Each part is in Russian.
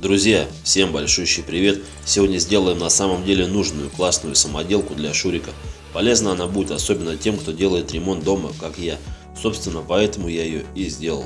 Друзья, всем большущий привет! Сегодня сделаем на самом деле нужную классную самоделку для Шурика. Полезна она будет особенно тем, кто делает ремонт дома, как я. Собственно, поэтому я ее и сделал.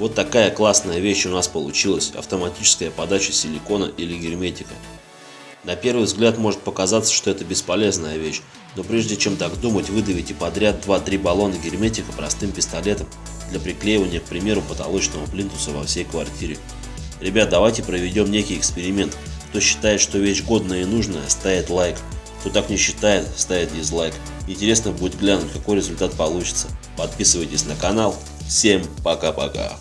Вот такая классная вещь у нас получилась, автоматическая подача силикона или герметика. На первый взгляд может показаться, что это бесполезная вещь, но прежде чем так думать, выдавите подряд 2-3 баллона герметика простым пистолетом для приклеивания, к примеру, потолочного плинтуса во всей квартире. Ребят, давайте проведем некий эксперимент. Кто считает, что вещь годная и нужная, ставит лайк. Кто так не считает, ставит дизлайк. Интересно будет глянуть, какой результат получится. Подписывайтесь на канал. Всем пока-пока.